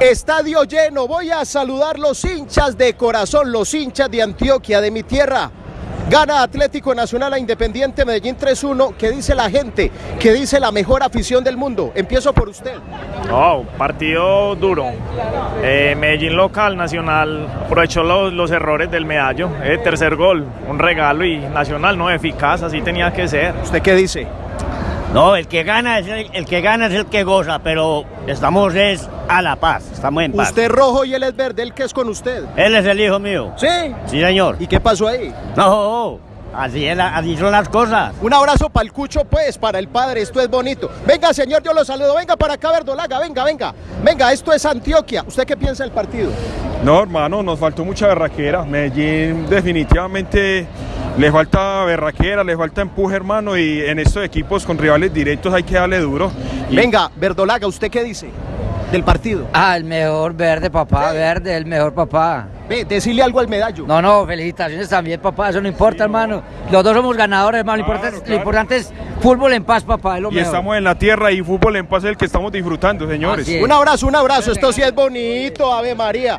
Estadio lleno, voy a saludar los hinchas de corazón, los hinchas de Antioquia, de mi tierra. Gana Atlético Nacional a Independiente Medellín 3-1. ¿Qué dice la gente? ¿Qué dice la mejor afición del mundo? Empiezo por usted. Oh, partido duro. Eh, Medellín local, Nacional aprovechó los, los errores del medallo. Eh, tercer gol, un regalo y Nacional no eficaz, así tenía que ser. ¿Usted qué dice? No, el que gana es el, el que gana es el que goza, pero estamos es a la paz, estamos en paz. Usted es rojo y él es verde, ¿el qué es con usted? Él es el hijo mío. ¿Sí? Sí, señor. ¿Y qué pasó ahí? No, así, es la- así son las cosas. Un abrazo para el cucho, pues, para el padre, esto es bonito. Venga, señor, yo lo saludo. Venga para acá, Verdolaga, venga, venga. Venga, esto es Antioquia. ¿Usted qué piensa del partido? No, hermano, nos faltó mucha berraquera. Medellín definitivamente le falta berraquera, le falta empuje, hermano, y en estos equipos con rivales directos hay que darle duro. Y- Venga, Verdolaga, ¿usted qué dice del partido? Ah, el mejor verde, papá, verde, el mejor papá. Ve, decirle algo al medallo. No, no, felicitaciones también, papá, eso no importa, hermano. Los dos somos ganadores, hermano. Lo, Claro, importante, es- claro. lo importante es fútbol en paz, papá, es lo Y mejor. estamos en la tierra y fútbol en paz es el que estamos disfrutando, señores. Es. Un abrazo, un abrazo. Esto sí es bonito, Ave María.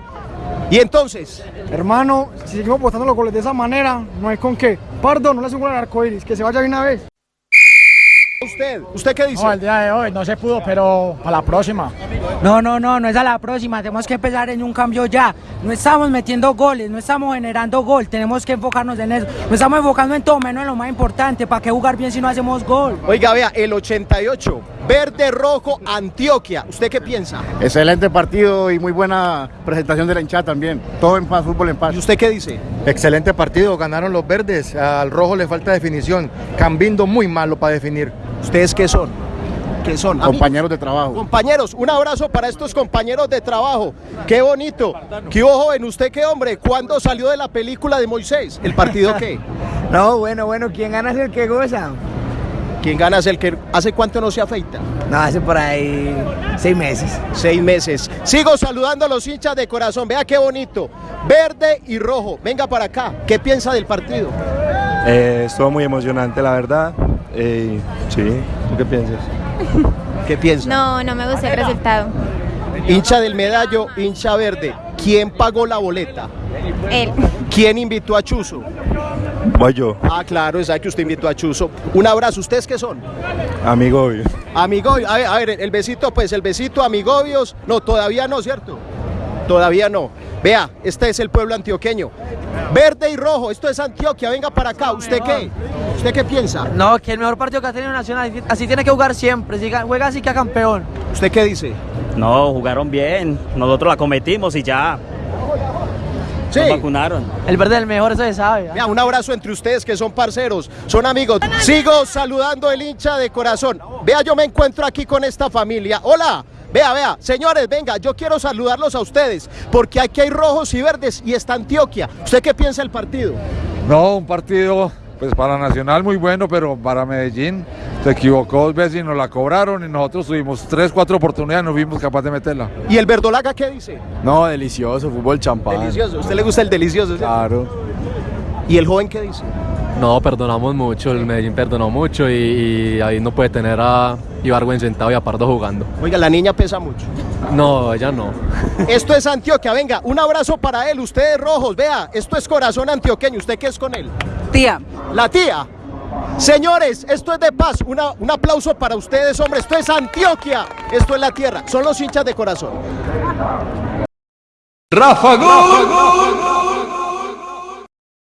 Y entonces, Hermano, si seguimos votando los goles de esa manera, no hay con qué. Pardo, no le hace un gol al arco iris, que se vaya de una vez. usted, ¿usted qué dice? No, el día de hoy no se pudo, pero para la próxima. No, no, no, no es a la próxima, tenemos que empezar en un cambio ya. No estamos metiendo goles, no estamos generando gol, tenemos que enfocarnos en eso. No estamos enfocando en todo, menos en lo más importante. ¿Para qué jugar bien si no hacemos gol? Oiga, vea, el 88, verde, rojo, Antioquia. ¿Usted qué piensa? Excelente partido y muy buena presentación de la hinchada también. Todo en paz, fútbol en paz. ¿Y usted qué dice? Excelente partido, ganaron los verdes. Al rojo le falta definición. Cambindo muy malo para definir. ¿Ustedes qué son? ¿Qué son? Compañeros de trabajo. Compañeros, un abrazo para estos compañeros de trabajo. Qué bonito. ¿Qué hubo, joven? ¿Usted qué hombre? ¿Cuándo salió de la película de Moisés? ¿El partido qué? No, bueno, bueno, ¿quién gana es el que goza? ¿Quién gana es el que hace cuánto no se afeita? No, hace por ahí seis meses. Seis meses. Sigo saludando a los hinchas de corazón. Vea qué bonito. Verde y rojo. Venga para acá. ¿Qué piensa del partido? Eh, estuvo muy emocionante, la verdad. Eh, sí, ¿tú qué piensas? ¿Qué piensa? No, no me gustó el resultado. Hincha del medallo, hincha verde. ¿Quién pagó la boleta? Él. ¿Quién invitó a Chuzo? Voy yo, Ah, claro, que usted invitó a Chuzo. Un abrazo. ¿Ustedes qué son? amigo obvio. Amigobios, a ver, a ver, el besito, pues el besito, amigobios. No, todavía no, ¿cierto? Todavía no. Vea, este es el pueblo antioqueño. Verde y rojo, esto es Antioquia, venga para acá. ¿Usted qué? ¿Usted qué piensa? No, que el mejor partido que ha tenido Nacional, así tiene que jugar siempre, si juega así que campeón. ¿Usted qué dice? No, jugaron bien. Nosotros la cometimos y ya Sí. nos vacunaron. El verde es el mejor, eso se sabe. Vea, un abrazo entre ustedes que son parceros, son amigos. Sigo saludando el hincha de corazón. Vea, yo me encuentro aquí con esta familia. Hola. Vea, vea, señores, venga, yo quiero saludarlos a ustedes, porque aquí hay rojos y verdes y está Antioquia. ¿Usted qué piensa del partido? No, un partido pues para Nacional muy bueno, pero para Medellín se equivocó dos veces y nos la cobraron y nosotros tuvimos tres, cuatro oportunidades y no fuimos capaces de meterla. ¿Y el verdolaga qué dice? No, delicioso, fútbol champán. Delicioso. ¿A usted le gusta el delicioso? ¿cierto? Claro. ¿Y el joven qué dice? No, perdonamos mucho, el Medellín perdonó mucho y, y ahí no puede tener a Ibargüen sentado y a Pardo jugando. Oiga, la niña pesa mucho. No, ella no. Esto es Antioquia, venga, un abrazo para él, ustedes rojos, vea, esto es corazón antioqueño, ¿usted qué es con él? Tía, La tía. Señores, esto es de paz, Una- un aplauso para ustedes, hombre, esto es Antioquia, esto es la tierra, son los hinchas de corazón. Rafa Gol.